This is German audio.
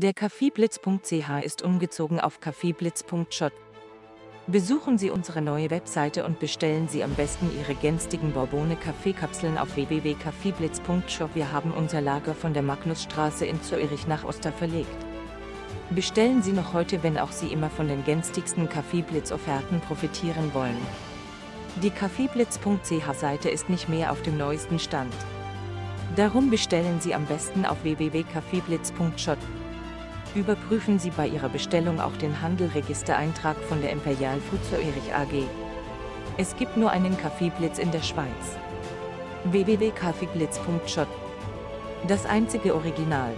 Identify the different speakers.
Speaker 1: Der Kaffeeblitz.ch ist umgezogen auf kaffeeblitz.shop. Besuchen Sie unsere neue Webseite und bestellen Sie am besten Ihre gänstigen Bourbone Kaffeekapseln auf www.kaffeeblitz.shop. Wir haben unser Lager von der Magnusstraße in Zürich nach Oster verlegt. Bestellen Sie noch heute, wenn auch Sie immer von den günstigsten Kaffeeblitz-Offerten profitieren wollen. Die Kaffeeblitz.ch-Seite ist nicht mehr auf dem neuesten Stand. Darum bestellen Sie am besten auf www.kaffeeblitz.shop. Überprüfen Sie bei Ihrer Bestellung auch den Handelregistereintrag von der Imperial Food Zürich AG. Es gibt nur einen Kaffeeblitz in der Schweiz. www.kaffeeblitz.shop Das einzige Original.